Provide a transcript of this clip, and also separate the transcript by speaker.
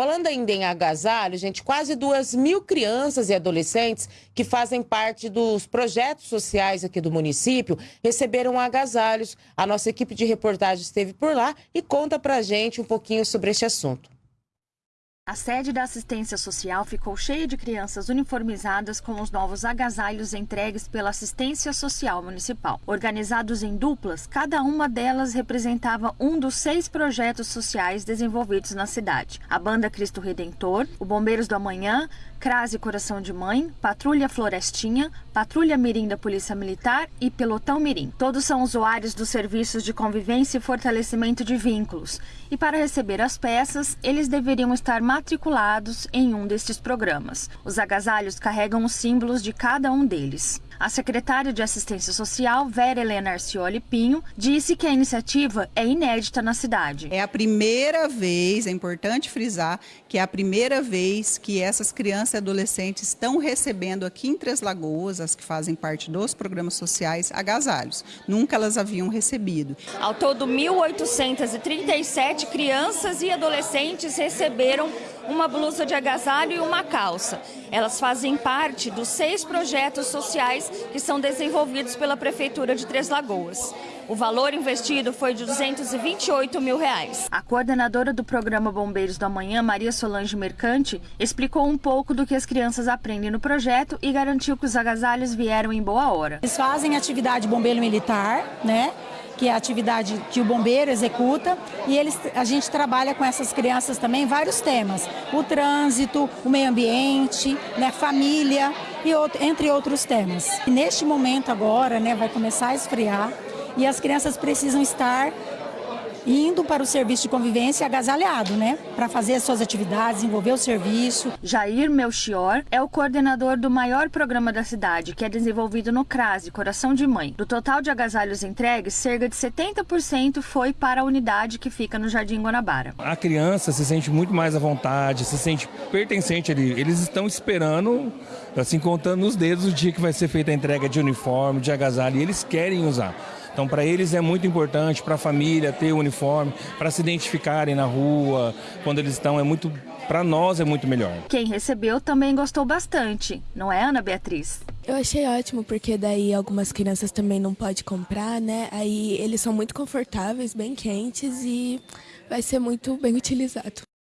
Speaker 1: Falando ainda em agasalho, gente, quase duas mil crianças e adolescentes que fazem parte dos projetos sociais aqui do município receberam agasalhos. A nossa equipe de reportagem esteve por lá e conta pra gente um pouquinho sobre este assunto.
Speaker 2: A sede da assistência social ficou cheia de crianças uniformizadas com os novos agasalhos entregues pela assistência social municipal. Organizados em duplas, cada uma delas representava um dos seis projetos sociais desenvolvidos na cidade. A Banda Cristo Redentor, o Bombeiros do Amanhã, Crase Coração de Mãe, Patrulha Florestinha, Patrulha Mirim da Polícia Militar e Pelotão Mirim. Todos são usuários dos serviços de convivência e fortalecimento de vínculos. E para receber as peças, eles deveriam estar matriculados em um destes programas. Os agasalhos carregam os símbolos de cada um deles. A secretária de Assistência Social, Vera Helena Arcioli Pinho, disse que a iniciativa é inédita na cidade.
Speaker 3: É a primeira vez, é importante frisar, que é a primeira vez que essas crianças e adolescentes estão recebendo aqui em Três Lagoas, as que fazem parte dos programas sociais, agasalhos. Nunca elas haviam recebido.
Speaker 2: Ao todo, 1.837 crianças e adolescentes receberam uma blusa de agasalho e uma calça. Elas fazem parte dos seis projetos sociais que são desenvolvidos pela Prefeitura de Três Lagoas. O valor investido foi de 228 mil reais. A coordenadora do programa Bombeiros do Amanhã, Maria Solange Mercante, explicou um pouco do que as crianças aprendem no projeto e garantiu que os agasalhos vieram em boa hora.
Speaker 4: Eles fazem atividade bombeiro militar, né? Que é a atividade que o bombeiro executa, e eles, a gente trabalha com essas crianças também vários temas, o trânsito, o meio ambiente, né, família, e outro, entre outros temas. E neste momento agora, né, vai começar a esfriar, e as crianças precisam estar indo para o serviço de convivência agasalhado, né? Para fazer as suas atividades, desenvolver o serviço.
Speaker 2: Jair Melchior é o coordenador do maior programa da cidade, que é desenvolvido no CRASE, Coração de Mãe. Do total de agasalhos entregues, cerca de 70% foi para a unidade que fica no Jardim Guanabara.
Speaker 5: A criança se sente muito mais à vontade, se sente pertencente ali. Eles estão esperando, assim, contando nos dedos o dia que vai ser feita a entrega de uniforme, de agasalho, e eles querem usar. Então, para eles é muito importante, para a família ter o uniforme, para se identificarem na rua, quando eles estão, é muito. Para nós é muito melhor.
Speaker 2: Quem recebeu também gostou bastante, não é, Ana Beatriz?
Speaker 6: Eu achei ótimo, porque daí algumas crianças também não podem comprar, né? Aí eles são muito confortáveis, bem quentes e vai ser muito bem utilizado.